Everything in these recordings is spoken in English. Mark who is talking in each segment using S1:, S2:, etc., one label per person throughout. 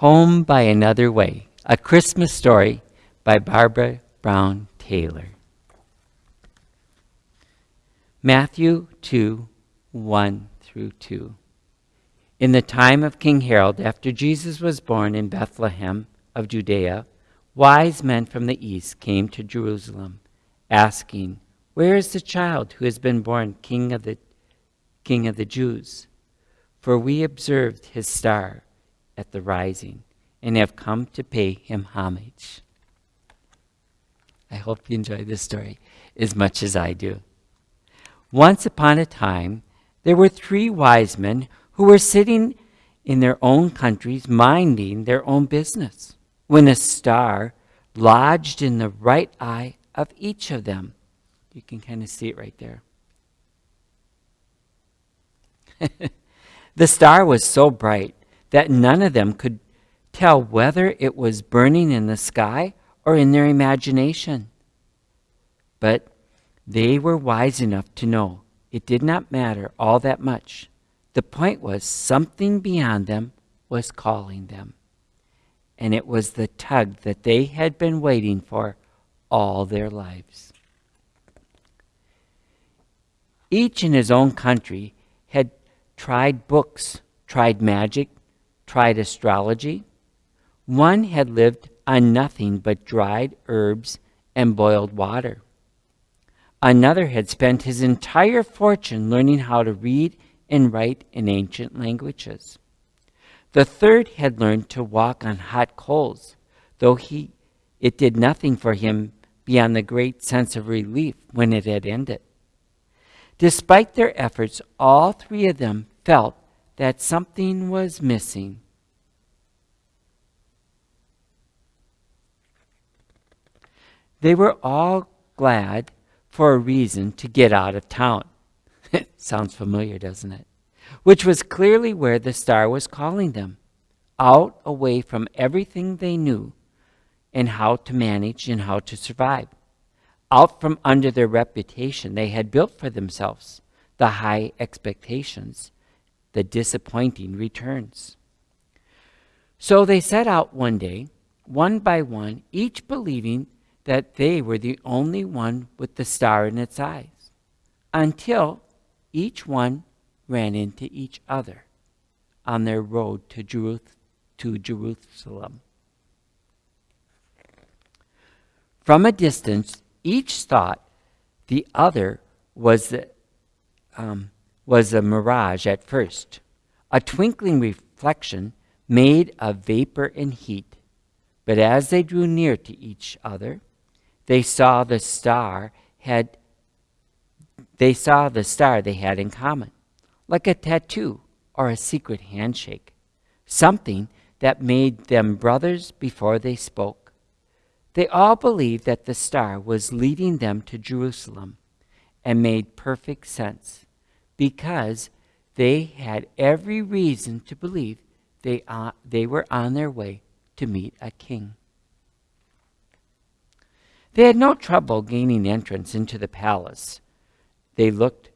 S1: Home by Another Way, a Christmas story by Barbara Brown Taylor. Matthew 2 1 through 2. In the time of King Herod, after Jesus was born in Bethlehem of Judea, wise men from the east came to Jerusalem, asking, Where is the child who has been born king of the king of the Jews? For we observed his star at the rising and have come to pay him homage. I hope you enjoy this story as much as I do. Once upon a time, there were three wise men who were sitting in their own countries minding their own business when a star lodged in the right eye of each of them. You can kind of see it right there. the star was so bright that none of them could tell whether it was burning in the sky or in their imagination. But they were wise enough to know it did not matter all that much. The point was something beyond them was calling them. And it was the tug that they had been waiting for all their lives. Each in his own country had tried books, tried magic, tried astrology. One had lived on nothing but dried herbs and boiled water. Another had spent his entire fortune learning how to read and write in ancient languages. The third had learned to walk on hot coals, though he, it did nothing for him beyond the great sense of relief when it had ended. Despite their efforts, all three of them felt that something was missing. They were all glad for a reason to get out of town. Sounds familiar, doesn't it? Which was clearly where the star was calling them out away from everything they knew and how to manage and how to survive. Out from under their reputation they had built for themselves, the high expectations, the disappointing returns. So they set out one day, one by one, each believing that they were the only one with the star in its eyes, until each one ran into each other on their road to, to Jerusalem. From a distance, each thought the other was, the, um, was a mirage at first, a twinkling reflection made of vapor and heat. But as they drew near to each other, they saw the star had they saw the star they had in common, like a tattoo or a secret handshake, something that made them brothers before they spoke. They all believed that the star was leading them to Jerusalem and made perfect sense because they had every reason to believe they, uh, they were on their way to meet a king. They had no trouble gaining entrance into the palace. They looked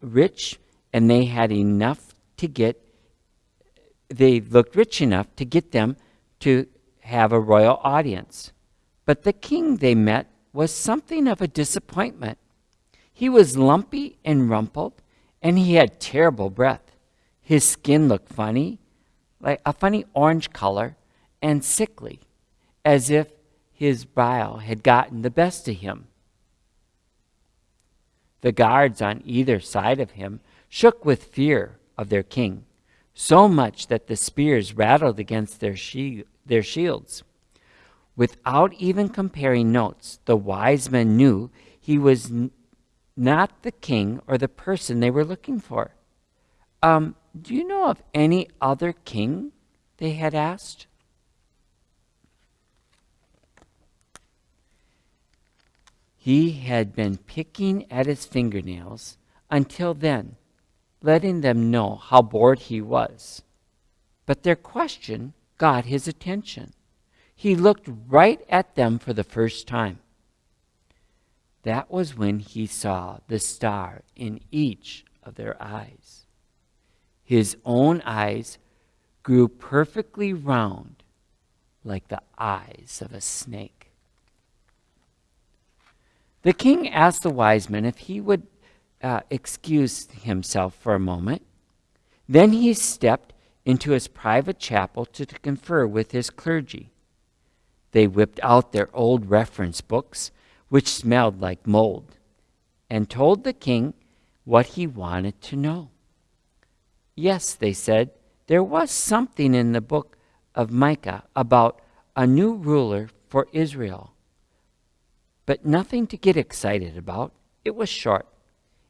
S1: rich and they had enough to get, they looked rich enough to get them to have a royal audience. But the king they met was something of a disappointment. He was lumpy and rumpled, and he had terrible breath. His skin looked funny, like a funny orange color, and sickly, as if his bile had gotten the best of him. The guards on either side of him shook with fear of their king, so much that the spears rattled against their, she their shields. Without even comparing notes, the wise men knew he was not the king or the person they were looking for. Um, do you know of any other king? They had asked. He had been picking at his fingernails until then, letting them know how bored he was. But their question got his attention. He looked right at them for the first time. That was when he saw the star in each of their eyes. His own eyes grew perfectly round like the eyes of a snake. The king asked the wise men if he would uh, excuse himself for a moment. Then he stepped into his private chapel to, to confer with his clergy. They whipped out their old reference books, which smelled like mold, and told the king what he wanted to know. Yes, they said, there was something in the book of Micah about a new ruler for Israel. But nothing to get excited about. It was short.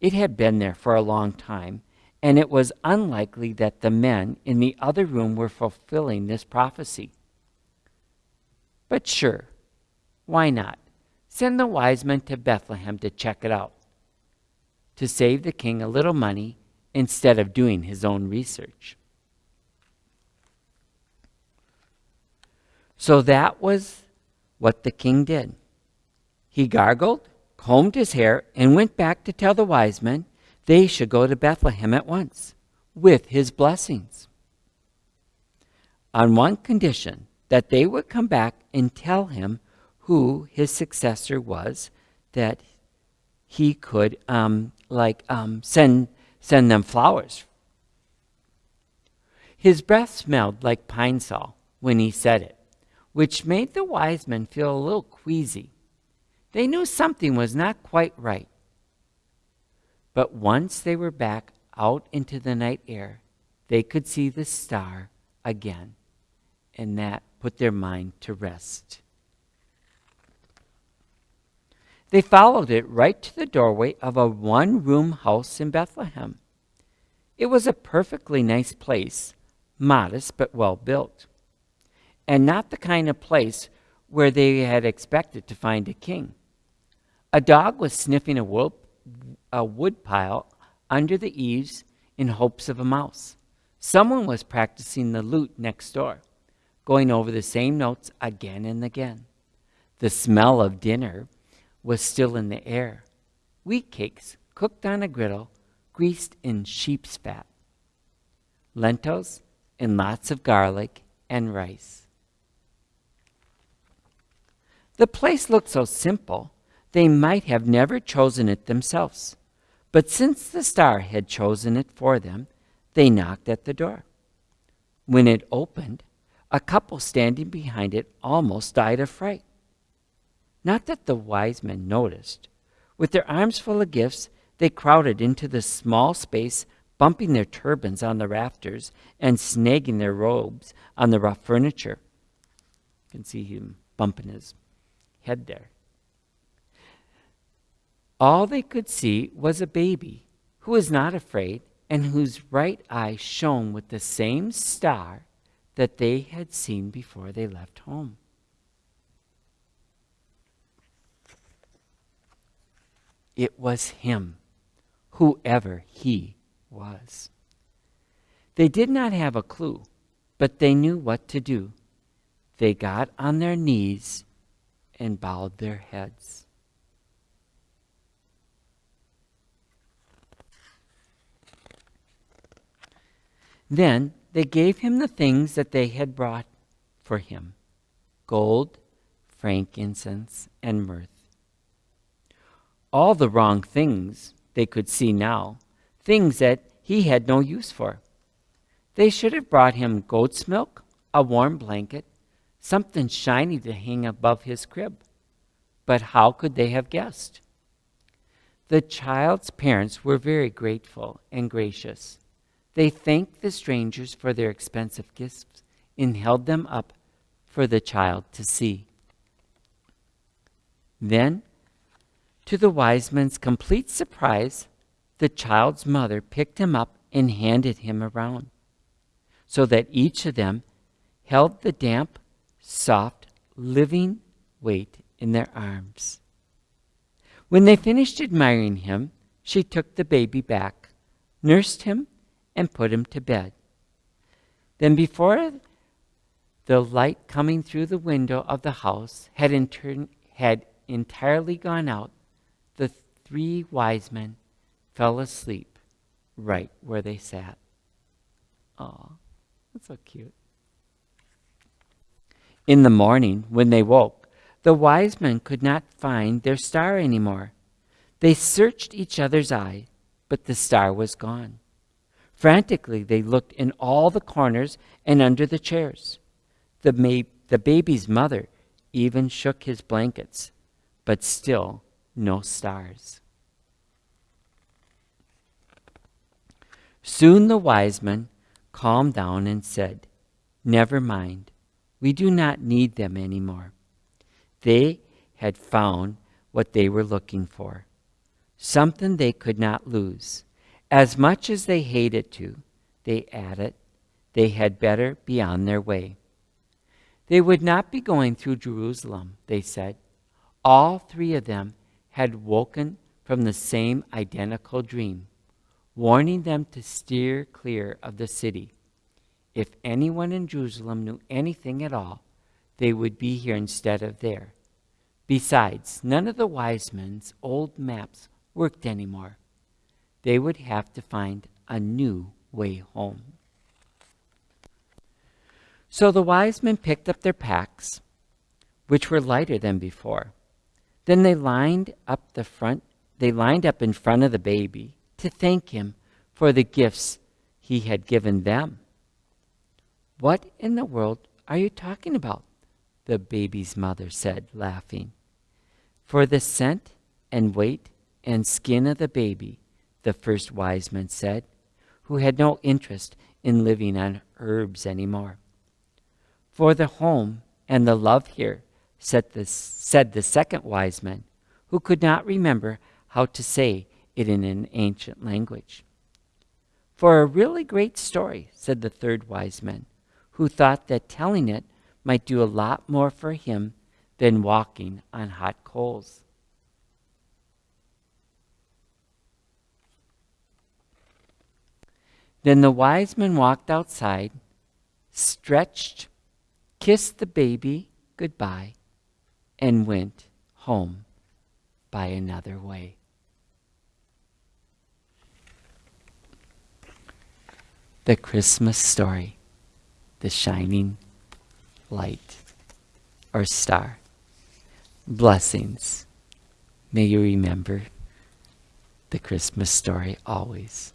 S1: It had been there for a long time, and it was unlikely that the men in the other room were fulfilling this prophecy. But sure, why not? Send the wise men to Bethlehem to check it out, to save the king a little money instead of doing his own research. So that was what the king did. He gargled, combed his hair, and went back to tell the wise men they should go to Bethlehem at once with his blessings. On one condition that they would come back and tell him who his successor was, that he could um, like um, send send them flowers. His breath smelled like pine saw when he said it which made the wise men feel a little queasy. They knew something was not quite right. But once they were back out into the night air, they could see the star again, and that put their mind to rest. They followed it right to the doorway of a one room house in Bethlehem. It was a perfectly nice place, modest but well built and not the kind of place where they had expected to find a king. A dog was sniffing a wood, a wood pile under the eaves in hopes of a mouse. Someone was practicing the lute next door, going over the same notes again and again. The smell of dinner was still in the air. Wheat cakes cooked on a griddle, greased in sheep's fat. Lentils and lots of garlic and rice. The place looked so simple, they might have never chosen it themselves. But since the star had chosen it for them, they knocked at the door. When it opened, a couple standing behind it almost died of fright. Not that the wise men noticed. With their arms full of gifts, they crowded into the small space, bumping their turbans on the rafters and snagging their robes on the rough furniture. You can see him bumping his head there. All they could see was a baby who was not afraid and whose right eye shone with the same star that they had seen before they left home. It was him, whoever he was. They did not have a clue, but they knew what to do. They got on their knees and bowed their heads. Then they gave him the things that they had brought for him gold, frankincense, and myrrh. All the wrong things they could see now, things that he had no use for. They should have brought him goat's milk, a warm blanket, something shiny to hang above his crib. But how could they have guessed? The child's parents were very grateful and gracious. They thanked the strangers for their expensive gifts and held them up for the child to see. Then, to the wise men's complete surprise, the child's mother picked him up and handed him around, so that each of them held the damp soft, living weight in their arms. When they finished admiring him, she took the baby back, nursed him, and put him to bed. Then, before the light coming through the window of the house had, inter- had entirely gone out, three wise men fell asleep right where they sat. Aww. That's so cute. In the morning, when they woke, the wise men could not find their star anymore. They searched each other's eye, but the star was gone. Frantically, they looked in all the corners and under the chairs. The, ma- the baby's mother even shook his blankets, but still no stars. Soon the wise men calmed down and said, Never mind, we do not need them anymore. They had found what they were looking for, something they could not lose. As much as they hated to, they added, they had better be on their way. They would not be going through Jerusalem, they said. All three of them had woken from the same identical dream, warning them to steer clear of the city. If anyone in Jerusalem knew anything at all, they would be here instead of there. Besides, none of the wise men's old maps worked anymore. They would have to find a new way home. So the wise men picked up their packs, which were lighter than before. Then they lined up the front they lined up in front of the baby to thank him for the gifts he had given them. What in the world are you talking about? The baby's mother said, laughing. For the scent and weight and skin of the baby, the first wise man said, who had no interest in living on herbs anymore. For the home and the love here, said the, said the second wise man, who could not remember how to say it in an ancient language. For a really great story, said the third wise man, who thought that telling it might do a lot more for him than walking on hot coals. Then the wise man walked outside, stretched, kissed the baby goodbye, and went home by another way. The Christmas story, the shining light or star. Blessings. May you remember the Christmas story always.